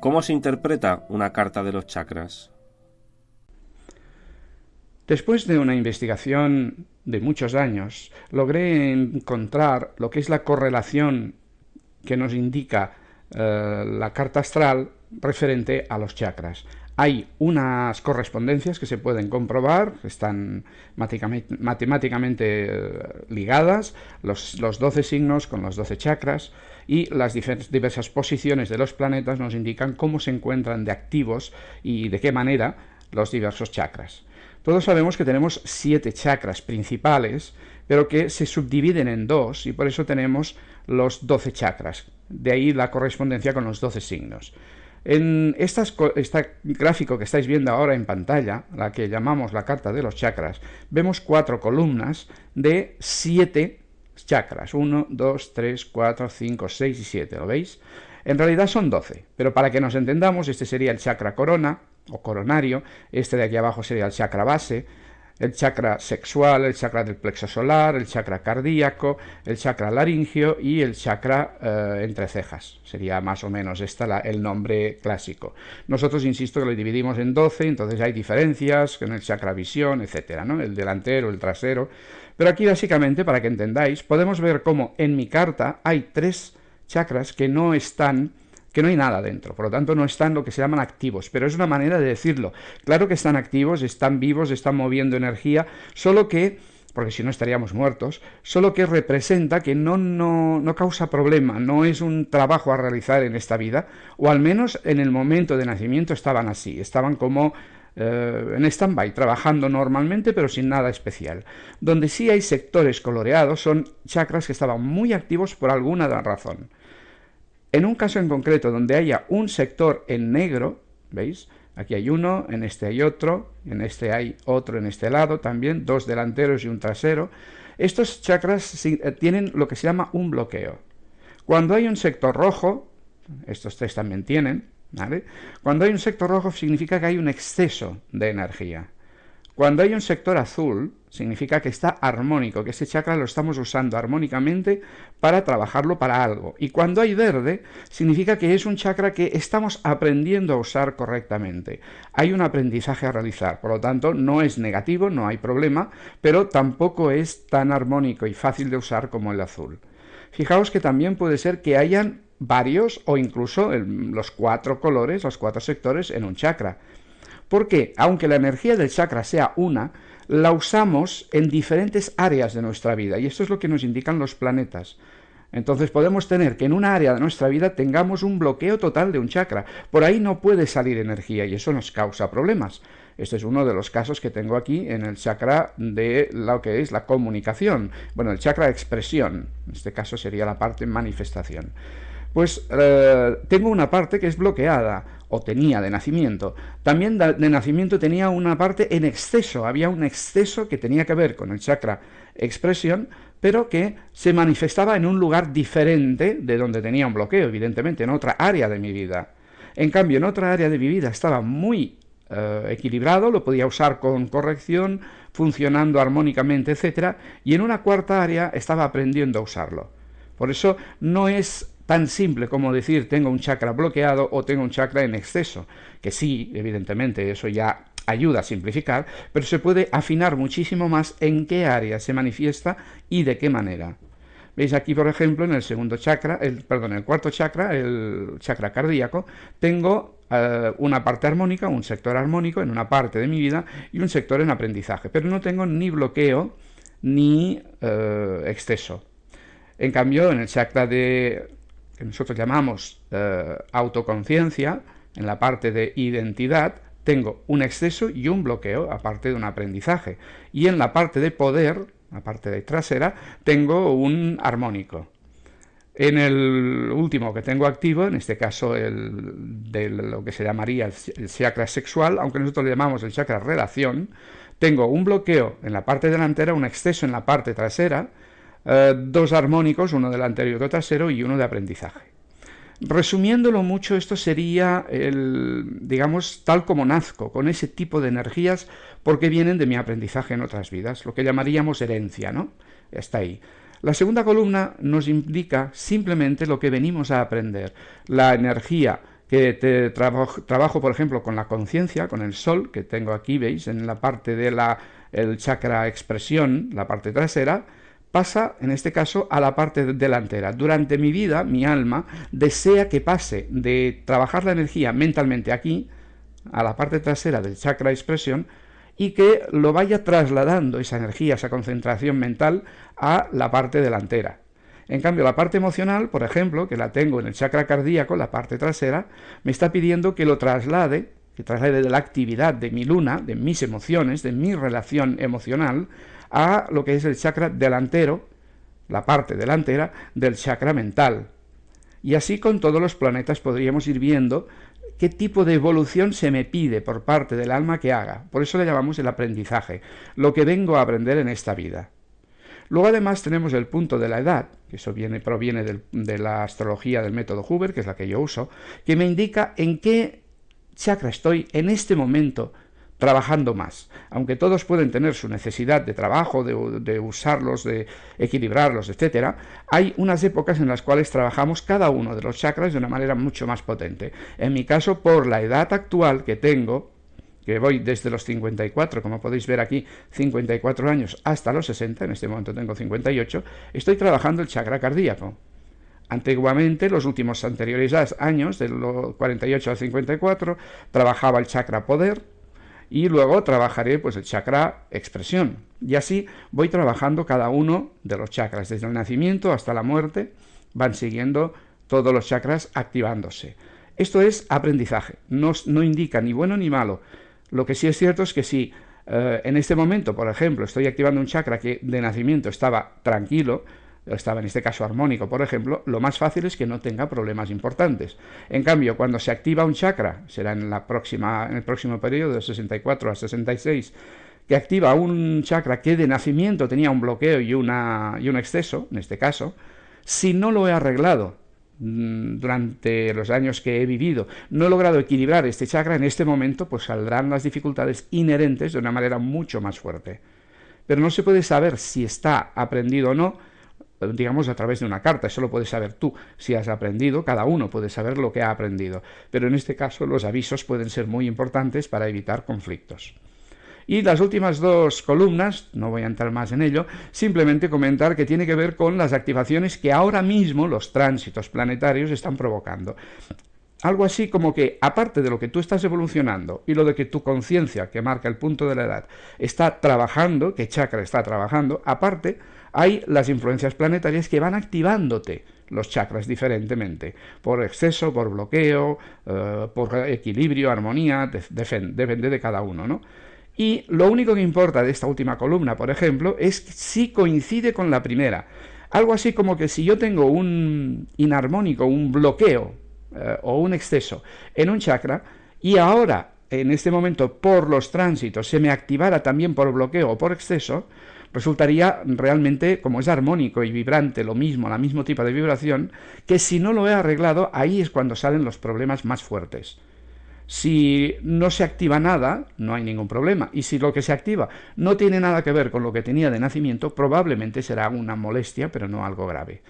¿Cómo se interpreta una carta de los chakras? Después de una investigación de muchos años, logré encontrar lo que es la correlación que nos indica eh, la carta astral referente a los chakras. Hay unas correspondencias que se pueden comprobar, están matemáticamente eh, ligadas, los, los 12 signos con los 12 chakras, y las diversas posiciones de los planetas nos indican cómo se encuentran de activos y de qué manera los diversos chakras. Todos sabemos que tenemos siete chakras principales, pero que se subdividen en dos y por eso tenemos los doce chakras. De ahí la correspondencia con los doce signos. En este gráfico que estáis viendo ahora en pantalla, la que llamamos la carta de los chakras, vemos cuatro columnas de siete chakras. 1, 2, 3, 4, 5, 6 y 7, ¿lo veis? En realidad son 12, pero para que nos entendamos, este sería el chakra corona o coronario, este de aquí abajo sería el chakra base, el chakra sexual, el chakra del plexo solar, el chakra cardíaco, el chakra laringio y el chakra eh, entre cejas. Sería más o menos este el nombre clásico. Nosotros, insisto, que lo dividimos en 12, entonces hay diferencias con el chakra visión, etcétera, ¿no? El delantero, el trasero. Pero aquí, básicamente, para que entendáis, podemos ver cómo en mi carta hay tres chakras que no están que no hay nada dentro, por lo tanto no están lo que se llaman activos, pero es una manera de decirlo. Claro que están activos, están vivos, están moviendo energía, solo que porque si no estaríamos muertos, solo que representa que no, no, no, causa problema, no es un trabajo a realizar en esta vida, o al menos en el momento de nacimiento estaban así, estaban como eh, en stand-by, trabajando normalmente pero sin nada especial. Donde sí hay sectores coloreados son chakras que estaban muy activos por alguna razón. En un caso en concreto donde haya un sector en negro, ¿veis? Aquí hay uno, en este hay otro, en este hay otro en este lado también, dos delanteros y un trasero. Estos chakras eh, tienen lo que se llama un bloqueo. Cuando hay un sector rojo, estos tres también tienen, ¿vale? Cuando hay un sector rojo significa que hay un exceso de energía. Cuando hay un sector azul, significa que está armónico, que ese chakra lo estamos usando armónicamente para trabajarlo para algo. Y cuando hay verde, significa que es un chakra que estamos aprendiendo a usar correctamente. Hay un aprendizaje a realizar, por lo tanto, no es negativo, no hay problema, pero tampoco es tan armónico y fácil de usar como el azul. Fijaos que también puede ser que hayan varios o incluso los cuatro colores, los cuatro sectores en un chakra. Porque, aunque la energía del chakra sea una, la usamos en diferentes áreas de nuestra vida, y esto es lo que nos indican los planetas. Entonces podemos tener que en una área de nuestra vida tengamos un bloqueo total de un chakra. Por ahí no puede salir energía y eso nos causa problemas. Este es uno de los casos que tengo aquí en el chakra de lo que es la comunicación. Bueno, el chakra de expresión. En este caso sería la parte manifestación. Pues eh, tengo una parte que es bloqueada, o tenía de nacimiento. También de nacimiento tenía una parte en exceso, había un exceso que tenía que ver con el chakra expresión, pero que se manifestaba en un lugar diferente de donde tenía un bloqueo, evidentemente, en otra área de mi vida. En cambio, en otra área de mi vida estaba muy eh, equilibrado, lo podía usar con corrección, funcionando armónicamente, etc. Y en una cuarta área estaba aprendiendo a usarlo. Por eso no es tan simple como decir tengo un chakra bloqueado o tengo un chakra en exceso, que sí, evidentemente, eso ya ayuda a simplificar, pero se puede afinar muchísimo más en qué área se manifiesta y de qué manera. Veis aquí, por ejemplo, en el segundo chakra, el, perdón, el cuarto chakra, el chakra cardíaco, tengo eh, una parte armónica, un sector armónico en una parte de mi vida y un sector en aprendizaje, pero no tengo ni bloqueo ni eh, exceso. En cambio, en el chakra de que nosotros llamamos eh, autoconciencia, en la parte de identidad, tengo un exceso y un bloqueo, aparte de un aprendizaje. Y en la parte de poder, la parte de trasera, tengo un armónico. En el último que tengo activo, en este caso el de lo que se llamaría el chakra sexual, aunque nosotros le llamamos el chakra relación, tengo un bloqueo en la parte delantera, un exceso en la parte trasera, eh, dos armónicos, uno delantero y otro trasero, y uno de aprendizaje. Resumiéndolo mucho, esto sería el, digamos, tal como nazco, con ese tipo de energías, porque vienen de mi aprendizaje en otras vidas, lo que llamaríamos herencia, ¿no? Está ahí. La segunda columna nos indica simplemente lo que venimos a aprender, la energía que te trabajo, por ejemplo, con la conciencia, con el sol, que tengo aquí, veis, en la parte de la el chakra expresión, la parte trasera, pasa, en este caso, a la parte delantera. Durante mi vida, mi alma desea que pase de trabajar la energía mentalmente aquí, a la parte trasera del chakra expresión, y que lo vaya trasladando esa energía, esa concentración mental, a la parte delantera. En cambio, la parte emocional, por ejemplo, que la tengo en el chakra cardíaco, la parte trasera, me está pidiendo que lo traslade, que traslade de la actividad de mi luna, de mis emociones, de mi relación emocional, a lo que es el chakra delantero, la parte delantera del chakra mental. Y así con todos los planetas podríamos ir viendo qué tipo de evolución se me pide por parte del alma que haga. Por eso le llamamos el aprendizaje, lo que vengo a aprender en esta vida. Luego además tenemos el punto de la edad, que eso viene, proviene de la astrología del método Huber, que es la que yo uso, que me indica en qué chakra estoy en este momento trabajando más. Aunque todos pueden tener su necesidad de trabajo, de, usarlos, de equilibrarlos, etc., hay unas épocas en las cuales trabajamos cada uno de los chakras de una manera mucho más potente. En mi caso, por la edad actual que tengo, que voy desde los 54, como podéis ver aquí, 54 años, hasta los 60, en este momento tengo 58, estoy trabajando el chakra cardíaco. Antiguamente, los últimos anteriores años, de los 48 al 54, trabajaba el chakra poder, y luego trabajaré pues el chakra expresión. Y así voy trabajando cada uno de los chakras, desde el nacimiento hasta la muerte, van siguiendo todos los chakras activándose. Esto es aprendizaje, no, no indica ni bueno ni malo. Lo que sí es cierto es que si eh, en este momento, por ejemplo, estoy activando un chakra que de nacimiento estaba tranquilo, estaba en este caso armónico, por ejemplo, lo más fácil es que no tenga problemas importantes. En cambio, cuando se activa un chakra, será en, la próxima, en el próximo periodo de 64 a 66, que activa un chakra que de nacimiento tenía un bloqueo y, una, y un exceso, en este caso, si no lo he arreglado mm, durante los años que he vivido, no he logrado equilibrar este chakra, en este momento pues saldrán las dificultades inherentes de una manera mucho más fuerte. Pero no se puede saber si está aprendido o no digamos, a través de una carta. Eso lo puedes saber tú. Si has aprendido, cada uno puede saber lo que ha aprendido. Pero en este caso los avisos pueden ser muy importantes para evitar conflictos. Y las últimas dos columnas, no voy a entrar más en ello, simplemente comentar que tiene que ver con las activaciones que ahora mismo los tránsitos planetarios están provocando. Algo así como que, aparte de lo que tú estás evolucionando y lo de que tu conciencia, que marca el punto de la edad, está trabajando, que chakra está trabajando, aparte hay las influencias planetarias que van activándote los chakras diferentemente, por exceso, por bloqueo, eh, por equilibrio, armonía, depende de cada uno, ¿no? Y lo único que importa de esta última columna, por ejemplo, es si coincide con la primera. Algo así como que si yo tengo un inarmónico, un bloqueo eh, o un exceso en un chakra, y ahora, en este momento, por los tránsitos, se me activara también por bloqueo o por exceso, resultaría realmente, como es armónico y vibrante, lo mismo, la mismo tipo de vibración, que si no lo he arreglado, ahí es cuando salen los problemas más fuertes. Si no se activa nada, no hay ningún problema. Y si lo que se activa no tiene nada que ver con lo que tenía de nacimiento, probablemente será una molestia, pero no algo grave.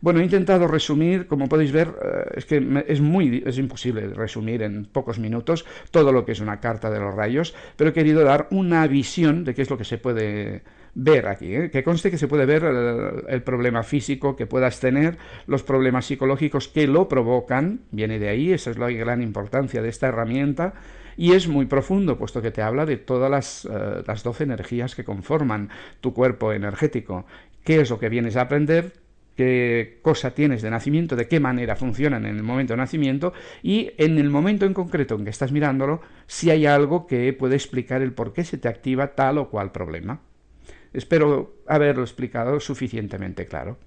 Bueno, he intentado resumir, como podéis ver, eh, es que es muy es imposible resumir en pocos minutos todo lo que es una carta de los rayos, pero he querido dar una visión de qué es lo que se puede ver aquí, ¿eh? que conste que se puede ver el, problema físico que puedas tener, los problemas psicológicos que lo provocan, viene de ahí, esa es la gran importancia de esta herramienta, y es muy profundo, puesto que te habla de todas las, eh, las 12 energías que conforman tu cuerpo energético, qué es lo que vienes a aprender, qué cosa tienes de nacimiento, de qué manera funcionan en el momento de nacimiento y en el momento en concreto en que estás mirándolo, si hay algo que puede explicar el por qué se te activa tal o cual problema. Espero haberlo explicado suficientemente claro.